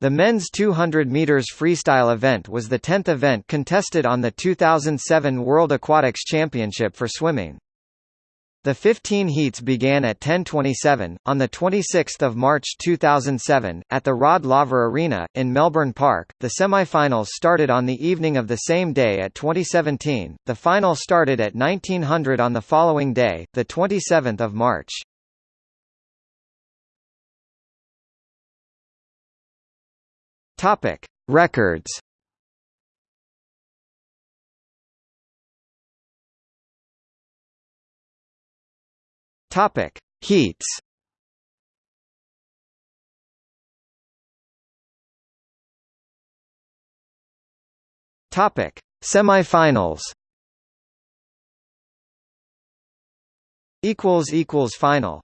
The men's 200 meters freestyle event was the 10th event contested on the 2007 World Aquatics Championship for swimming. The 15 heats began at 10:27 on the 26th of March 2007 at the Rod Laver Arena in Melbourne Park. The semi-finals started on the evening of the same day at 2017. The final started at 1900 on the following day, the 27th of March. Topic: Records Topic: Heats. Topic: Semifinals. Equals equals final.